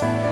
Bye.